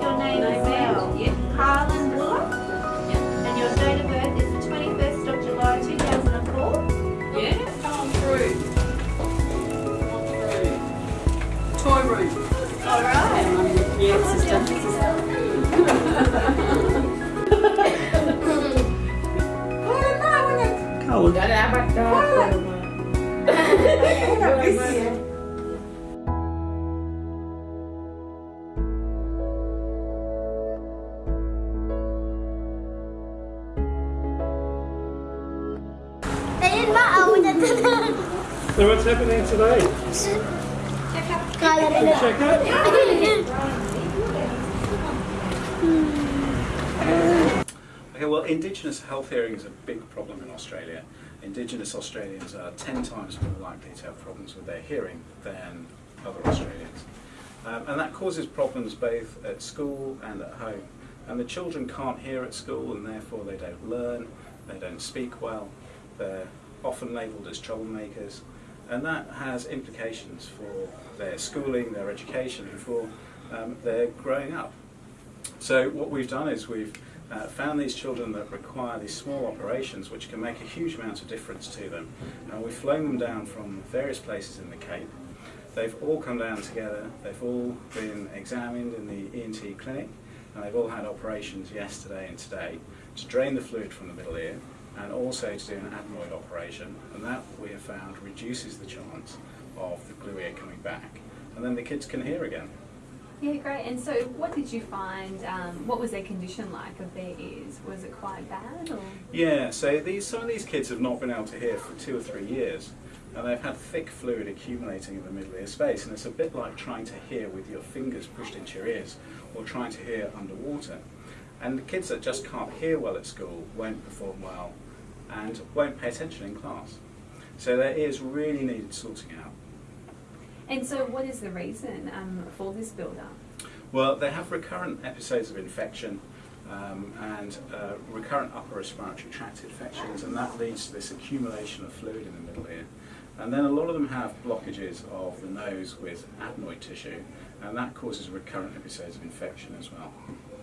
your name as well. Yep. Harlan Bullock. And your date of birth is the 21st of July 2004. Yeah, come on through. Come on through. Toy room. All right. Yeah, sister. Cold. Đây So what's happening today? Coi là đây là Check out. Okay, well, Indigenous health hearing is a big problem in Australia. Indigenous Australians are 10 times more likely to have problems with their hearing than other Australians. Um, and that causes problems both at school and at home. And the children can't hear at school and therefore they don't learn, they don't speak well, they're often labelled as troublemakers. And that has implications for their schooling, their education, and for um, their growing up. So what we've done is we've uh, found these children that require these small operations which can make a huge amount of difference to them. And we've flown them down from various places in the Cape. They've all come down together, they've all been examined in the ENT clinic, and they've all had operations yesterday and today to drain the fluid from the middle ear and also to do an adenoid operation. And that we have found reduces the chance of the glue ear coming back. And then the kids can hear again. Yeah, great. And so, what did you find? Um, what was their condition like of their ears? Was it quite bad? Or? Yeah, so these some of these kids have not been able to hear for two or three years, and they've had thick fluid accumulating in the middle ear space, and it's a bit like trying to hear with your fingers pushed into your ears, or trying to hear underwater. And the kids that just can't hear well at school won't perform well, and won't pay attention in class. So their ears really needed sorting out. And so, what is the reason um, for this build-up? Well, they have recurrent episodes of infection um, and uh, recurrent upper respiratory tract infections, and that leads to this accumulation of fluid in the middle ear. And then a lot of them have blockages of the nose with adenoid tissue, and that causes recurrent episodes of infection as well.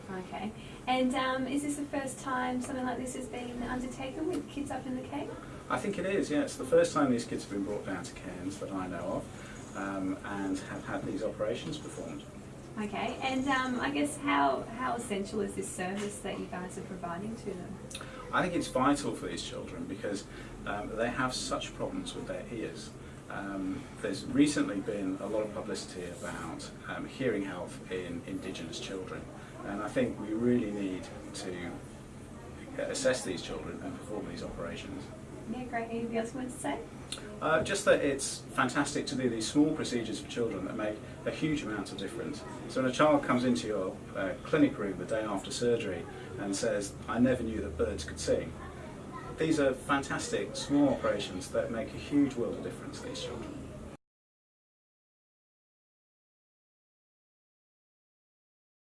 Okay. And um, is this the first time something like this has been undertaken with kids up in the Cape? I think it is, yeah. It's the first time these kids have been brought down to Cairns that I know of, um, and have had these operations performed. Okay. And um, I guess how how essential is this service that you guys are providing to them? I think it's vital for these children because um, they have such problems with their ears. Um, there's recently been a lot of publicity about um, hearing health in Indigenous children, and I think we really need to assess these children and perform these operations. Yeah, great. Anything else you want to say? Uh, just that it's fantastic to do these small procedures for children that make a huge amount of difference. So when a child comes into your uh, clinic room the day after surgery and says, I never knew that birds could sing, these are fantastic small operations that make a huge world of difference to these children.